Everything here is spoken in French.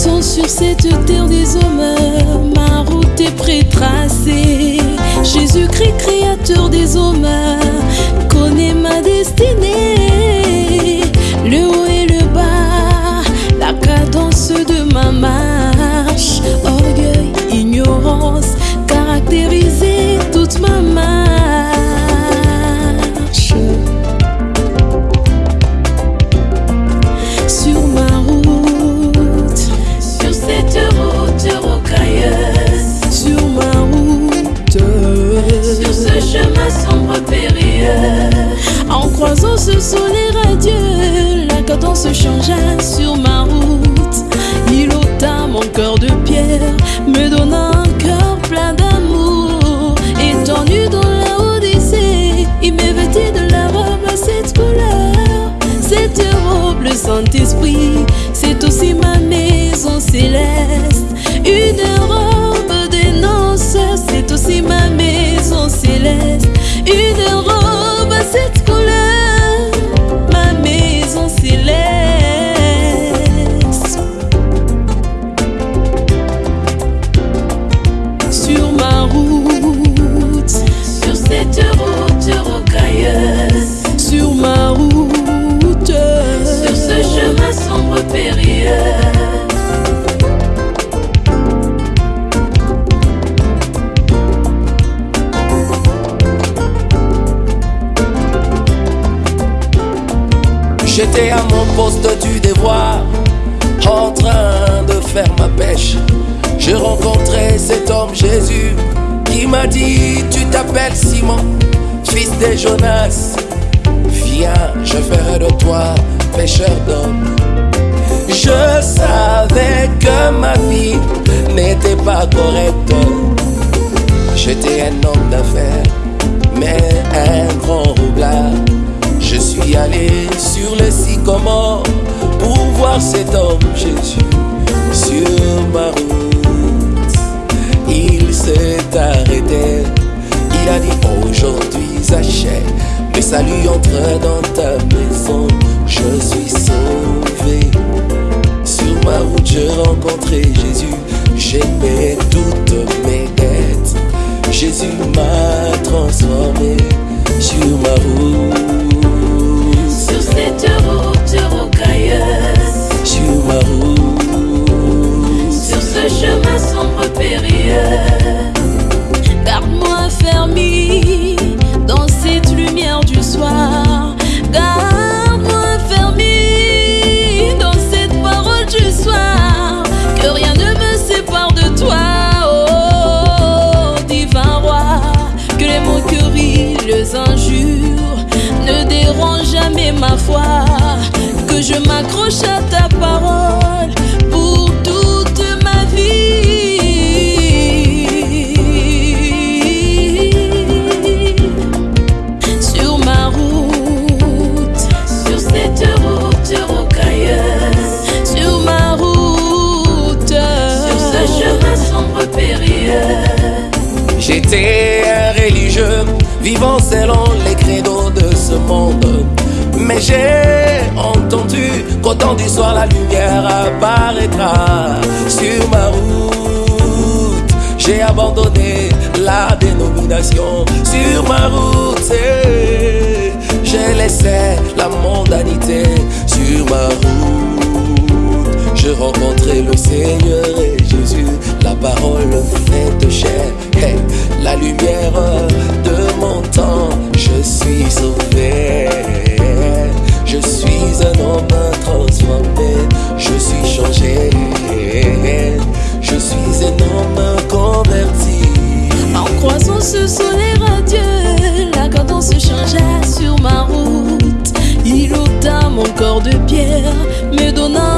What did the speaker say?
cette terre des hommes, ma route est prétracée. Jésus-Christ, créateur des hommes, connaît ma destinée. Le haut et le bas, la cadence de ma marche. Orgueil, ignorance, caractériser robe, le J'étais à mon poste du devoir, en train de faire ma pêche. Je rencontrais cet homme Jésus qui m'a dit Tu t'appelles Simon, fils de Jonas. Viens, je ferai de toi pêcheur d'hommes. Je savais que ma vie n'était pas correcte. J'étais un homme d'affaires, mais un grand roublard. Je suis allé sur le sycomore pour voir cet homme Jésus sur ma route. Il s'est arrêté, il a dit aujourd'hui Zachée, le salut entre dans ta maison, je suis sauvé. Je rencontrai Jésus, j'aimais ma foi. Que je m'accroche à ta parole pour toute ma vie. Sur ma route, Sur cette route rocailleuse, sur ma route, sur ce chemin sombre périlleux. J'étais un religieux, vivant selon les credos de ce monde. Mais j'ai entendu qu'au temps du soir la lumière apparaîtra sur ma route. J'ai abandonné la dénomination sur ma route. J'ai laissé la mondanité sur ma route. Je rencontrai le Seigneur changea sur